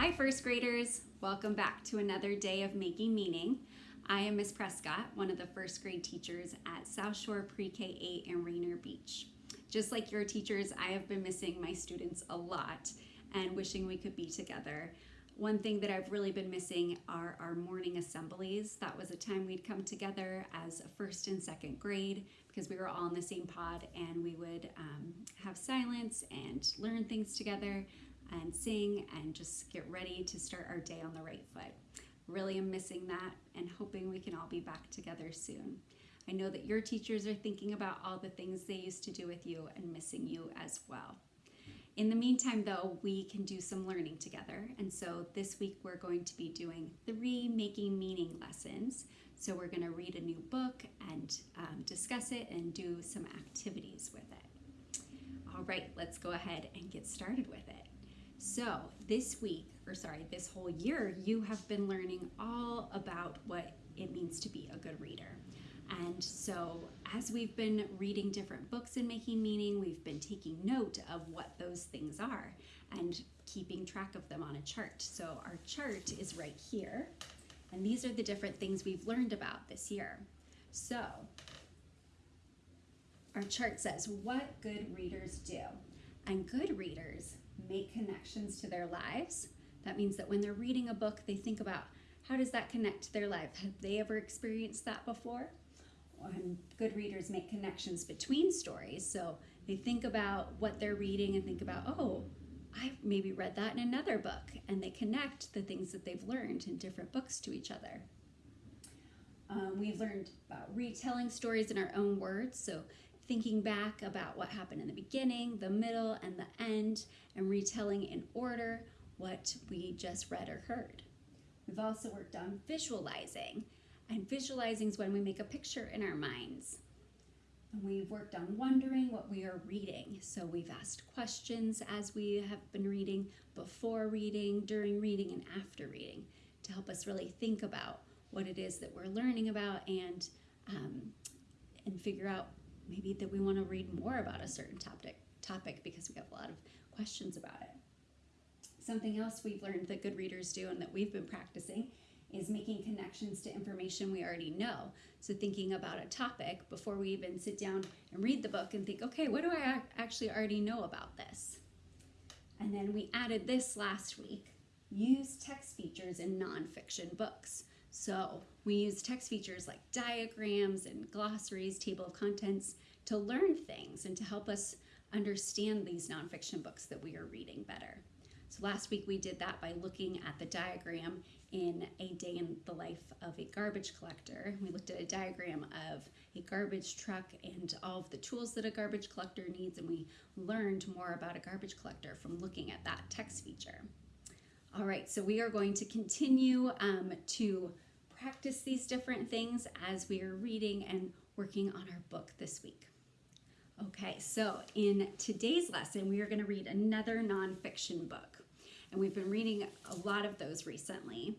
Hi, first graders. Welcome back to another day of Making Meaning. I am Miss Prescott, one of the first grade teachers at South Shore Pre-K 8 in Rainier Beach. Just like your teachers, I have been missing my students a lot and wishing we could be together. One thing that I've really been missing are our morning assemblies. That was a time we'd come together as a first and second grade because we were all in the same pod and we would um, have silence and learn things together and sing and just get ready to start our day on the right foot. Really am missing that and hoping we can all be back together soon. I know that your teachers are thinking about all the things they used to do with you and missing you as well. In the meantime, though, we can do some learning together. And so this week we're going to be doing three making meaning lessons. So we're going to read a new book and um, discuss it and do some activities with it. All right, let's go ahead and get started with it. So this week, or sorry, this whole year, you have been learning all about what it means to be a good reader. And so as we've been reading different books and making meaning, we've been taking note of what those things are and keeping track of them on a chart. So our chart is right here. And these are the different things we've learned about this year. So our chart says what good readers do. And good readers make connections to their lives. That means that when they're reading a book, they think about how does that connect to their life? Have they ever experienced that before? And good readers make connections between stories. So they think about what they're reading and think about, oh, I've maybe read that in another book. And they connect the things that they've learned in different books to each other. Um, we've learned about retelling stories in our own words. So thinking back about what happened in the beginning, the middle, and the end, and retelling in order what we just read or heard. We've also worked on visualizing, and visualizing is when we make a picture in our minds. And we've worked on wondering what we are reading. So we've asked questions as we have been reading, before reading, during reading, and after reading to help us really think about what it is that we're learning about and um, and figure out maybe that we want to read more about a certain topic topic because we have a lot of questions about it. Something else we've learned that good readers do and that we've been practicing is making connections to information we already know. So thinking about a topic before we even sit down and read the book and think, okay, what do I actually already know about this? And then we added this last week, use text features in nonfiction books. So we use text features like diagrams and glossaries, table of contents to learn things and to help us understand these nonfiction books that we are reading better. So last week we did that by looking at the diagram in A Day in the Life of a Garbage Collector. We looked at a diagram of a garbage truck and all of the tools that a garbage collector needs and we learned more about a garbage collector from looking at that text feature. All right, so we are going to continue um, to practice these different things as we are reading and working on our book this week. Okay, so in today's lesson, we are going to read another nonfiction book. And we've been reading a lot of those recently.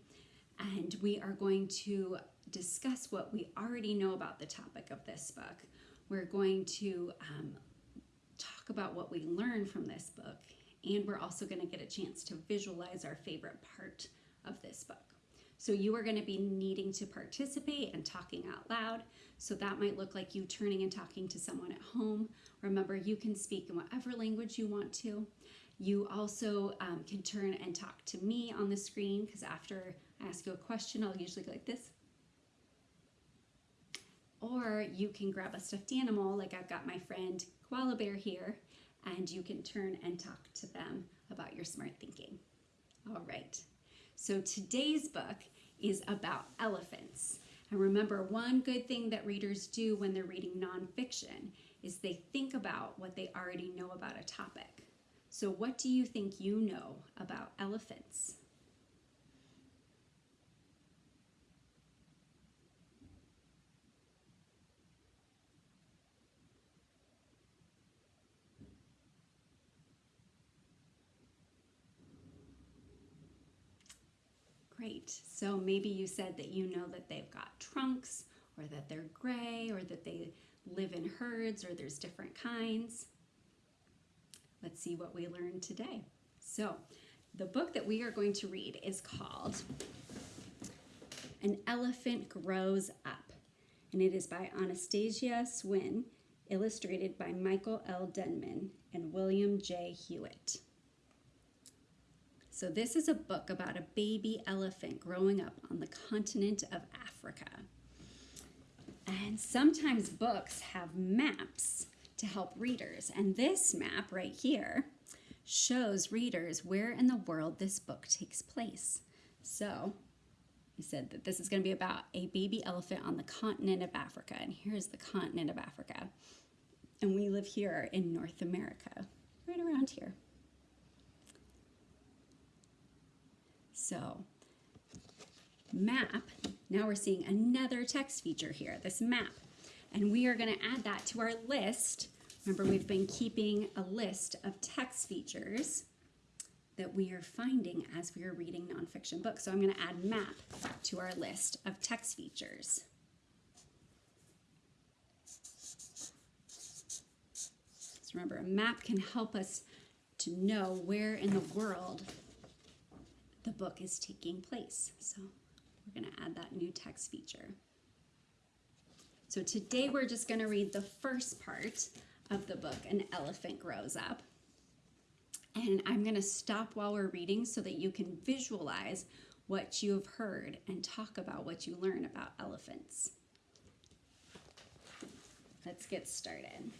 And we are going to discuss what we already know about the topic of this book. We're going to um, talk about what we learned from this book. And we're also going to get a chance to visualize our favorite part of this book. So you are going to be needing to participate and talking out loud. So that might look like you turning and talking to someone at home. Remember, you can speak in whatever language you want to. You also um, can turn and talk to me on the screen because after I ask you a question, I'll usually go like this. Or you can grab a stuffed animal, like I've got my friend Koala Bear here, and you can turn and talk to them about your smart thinking. All right. So today's book is about elephants. And remember, one good thing that readers do when they're reading nonfiction is they think about what they already know about a topic. So what do you think you know about elephants? So maybe you said that you know that they've got trunks or that they're gray or that they live in herds or there's different kinds. Let's see what we learned today. So the book that we are going to read is called An Elephant Grows Up, and it is by Anastasia Suen, illustrated by Michael L. Denman and William J. Huiett. So, this is a book about a baby elephant growing up on the continent of Africa. And sometimes books have maps to help readers. And this map right here shows readers where in the world this book takes place. So, he said that this is going to be about a baby elephant on the continent of Africa. And here's the continent of Africa. And we live here in North America, right around here. So, map, now we're seeing another text feature here, this map. And we are going to add that to our list. Remember, we've been keeping a list of text features that we are finding as we are reading nonfiction books. So I'm going to add map to our list of text features. So remember, a map can help us to know where in the world the book is taking place. So we're going to add that new text feature. So today we're just going to read the first part of the book, An Elephant Grows Up. And I'm going to stop while we're reading so that you can visualize what you have heard and talk about what you learn about elephants. Let's get started.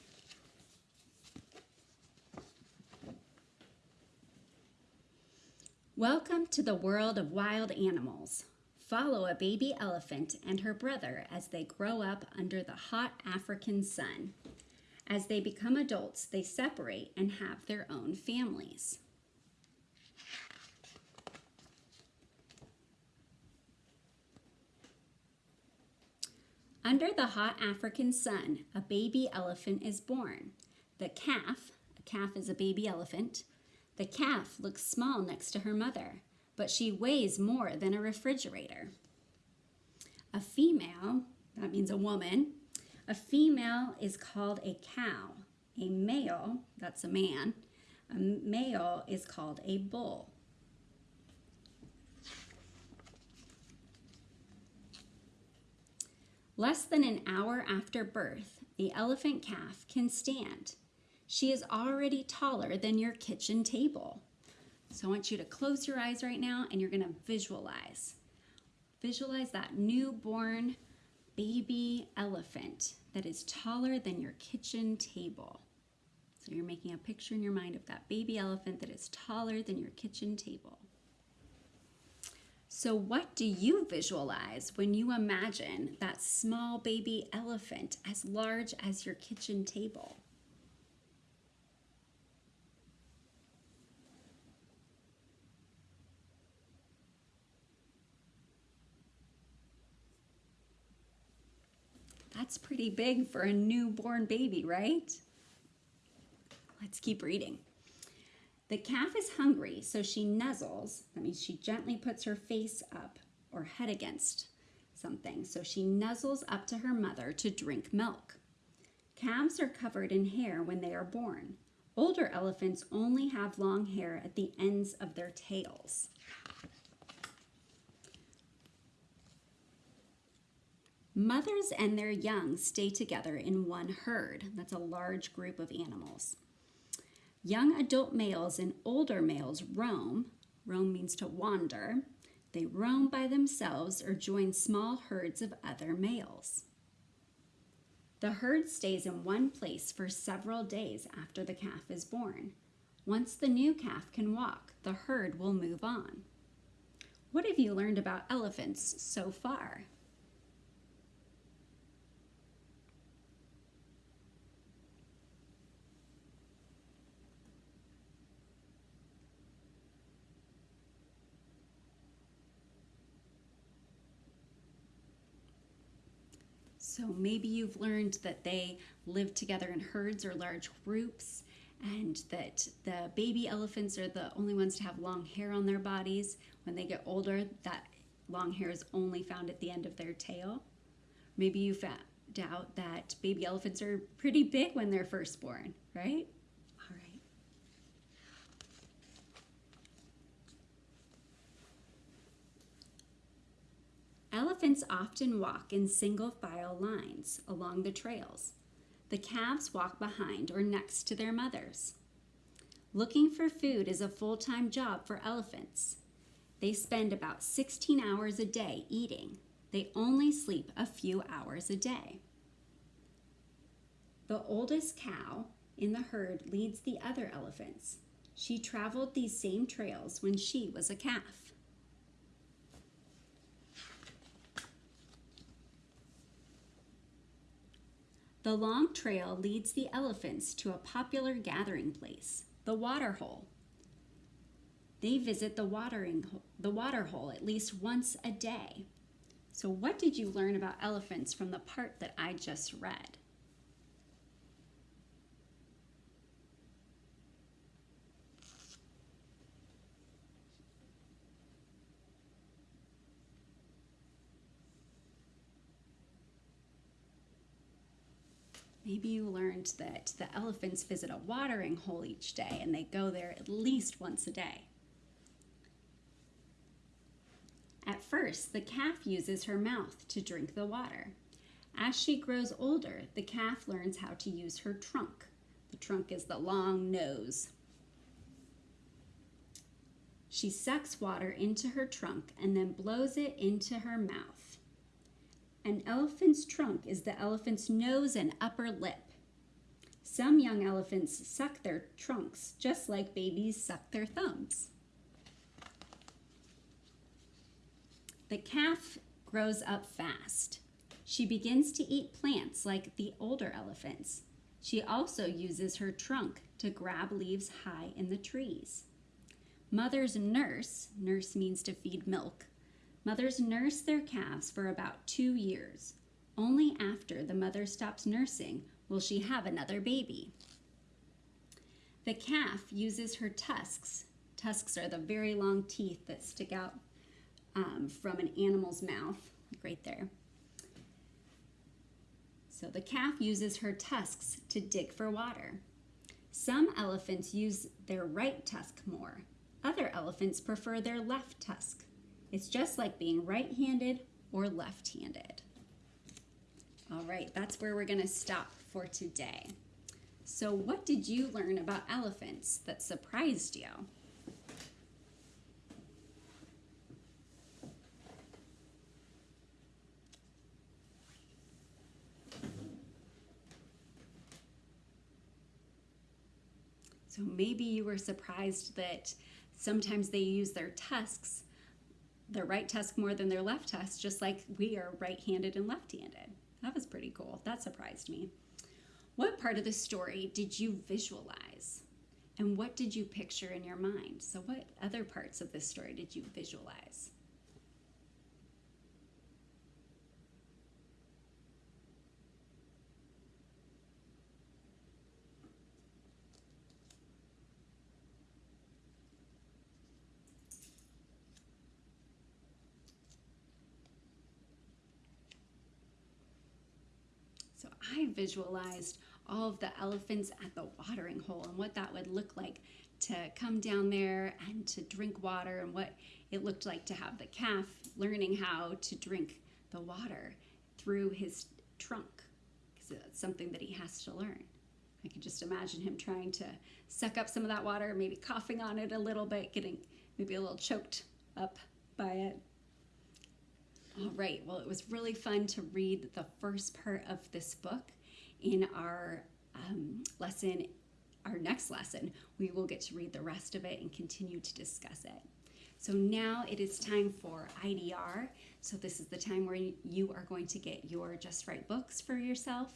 Welcome to the world of wild animals. Follow a baby elephant and her brother as they grow up under the hot African sun. As they become adults, they separate and have their own families. Under the hot African sun, a baby elephant is born. The calf, a calf is a baby elephant, the calf looks small next to her mother, but she weighs more than a refrigerator. A female, that means a woman, a female is called a cow. A male, that's a man, a male is called a bull. Less than an hour after birth, the elephant calf can stand. She is already taller than your kitchen table. So I want you to close your eyes right now and you're going to visualize. Visualize that newborn baby elephant that is taller than your kitchen table. So you're making a picture in your mind of that baby elephant that is taller than your kitchen table. So, what do you visualize when you imagine that small baby elephant as large as your kitchen table? That's pretty big for a newborn baby, right? Let's keep reading. The calf is hungry, so she nuzzles. That means she gently puts her face up or head against something. So she nuzzles up to her mother to drink milk. Calves are covered in hair when they are born. Older elephants only have long hair at the ends of their tails. Mothers and their young stay together in one herd. That's a large group of animals. Young adult males and older males roam. Roam means to wander. They roam by themselves or join small herds of other males. The herd stays in one place for several days after the calf is born. Once the new calf can walk, the herd will move on. What have you learned about elephants so far? So maybe you've learned that they live together in herds or large groups, and that the baby elephants are the only ones to have long hair on their bodies. When they get older, that long hair is only found at the end of their tail. Maybe you found out that baby elephants are pretty big when they're first born, right? Elephants often walk in single file lines along the trails. The calves walk behind or next to their mothers. Looking for food is a full time job for elephants. They spend about 16 hours a day eating. They only sleep a few hours a day. The oldest cow in the herd leads the other elephants. She traveled these same trails when she was a calf. The long trail leads the elephants to a popular gathering place, the water hole. They visit the watering the water hole at least once a day. So what did you learn about elephants from the part that I just read? Maybe you learned that the elephants visit a watering hole each day and they go there at least once a day. At first, the calf uses her mouth to drink the water. As she grows older, the calf learns how to use her trunk. The trunk is the long nose. She sucks water into her trunk and then blows it into her mouth. An elephant's trunk is the elephant's nose and upper lip. Some young elephants suck their trunks just like babies suck their thumbs. The calf grows up fast. She begins to eat plants like the older elephants. She also uses her trunk to grab leaves high in the trees. Mothers nurse, nurse means to feed milk, Mothers nurse their calves for about two years. Only after the mother stops nursing will she have another baby. The calf uses her tusks. Tusks are the very long teeth that stick out um, from an animal's mouth, right there. So the calf uses her tusks to dig for water. Some elephants use their right tusk more. Other elephants prefer their left tusk. It's just like being right-handed or left-handed. All right, that's where we're gonna stop for today. So what did you learn about elephants that surprised you? So maybe you were surprised that sometimes they use their tusks their right tusk more than their left tusk, just like we are right handed and left handed. That was pretty cool. That surprised me. What part of the story did you visualize? And what did you picture in your mind? So, what other parts of this story did you visualize? I visualized all of the elephants at the watering hole and what that would look like to come down there and to drink water and what it looked like to have the calf learning how to drink the water through his trunk because it's something that he has to learn. I can just imagine him trying to suck up some of that water, maybe coughing on it a little bit, getting maybe a little choked up by it. All right, well, it was really fun to read the first part of this book. In our um, lesson, our next lesson, we will get to read the rest of it and continue to discuss it. So now it is time for IDR. So this is the time where you are going to get your Just Right books for yourself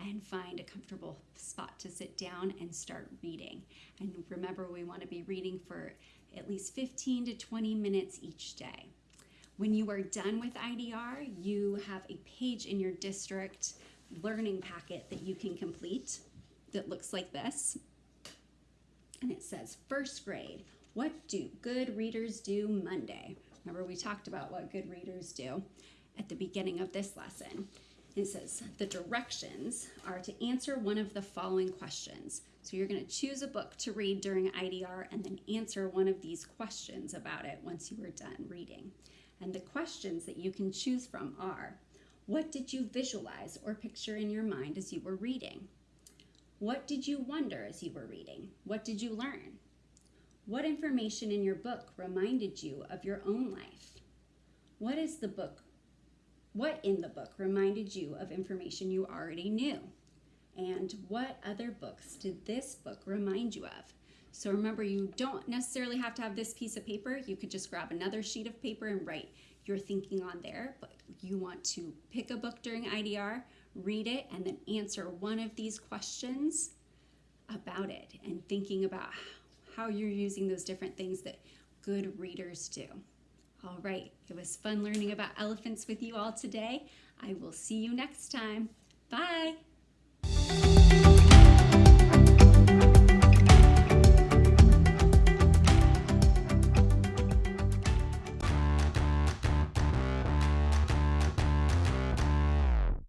and find a comfortable spot to sit down and start reading. And remember, we want to be reading for at least 15 to 20 minutes each day. When you are done with IDR, you have a page in your district learning packet that you can complete that looks like this. And it says, first grade, what do good readers do Monday? Remember we talked about what good readers do at the beginning of this lesson. It says the directions are to answer one of the following questions. So you're going to choose a book to read during IDR and then answer one of these questions about it once you are done reading. And the questions that you can choose from are What did you visualize or picture in your mind as you were reading? What did you wonder as you were reading? What did you learn? What information in your book reminded you of your own life? What is the book? What in the book reminded you of information you already knew? And what other books did this book remind you of? So remember, you don't necessarily have to have this piece of paper. You could just grab another sheet of paper and write your thinking on there. But you want to pick a book during IDR, read it, and then answer one of these questions about it and thinking about how you're using those different things that good readers do. All right, it was fun learning about elephants with you all today. I will see you next time. Bye.